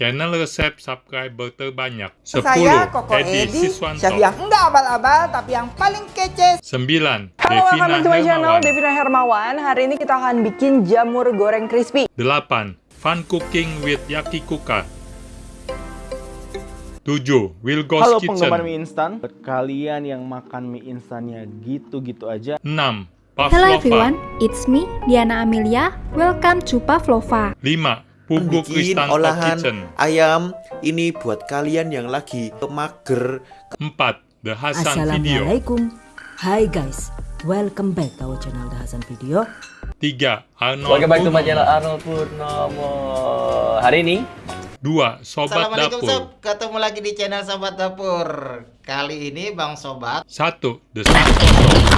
Channel resep subscriber terbanyak 10. Saya Koko Edi Edi, Siswanto chef yang enggak abal-abal tapi yang paling kece. 9. Halo, welcome Devina to my channel, Hermawan Devina Hermawan. Hari ini kita akan bikin jamur goreng crispy. 8. Fun Cooking with Yakikuka 7. Will Ghost Halo Kitchen penggemar mie instan, kalian yang makan mie instannya gitu-gitu aja, 6. Hello Pavlova everyone, it's me, Diana Amelia. Welcome to Pavlova. 5. Pugu bikin Kristanto olahan Kitchen ayam ini buat kalian yang lagi mager 4. The Hasan Video Assalamualaikum Hai guys Welcome back to our channel The Hasan Video 3. Arnold Welcome back to my channel Arnold Purnomo Hari ini 2. Sobat Assalamualaikum Dapur sob, ketemu lagi di channel Sobat Dapur. Kali ini Bang Sobat 1. The Santoso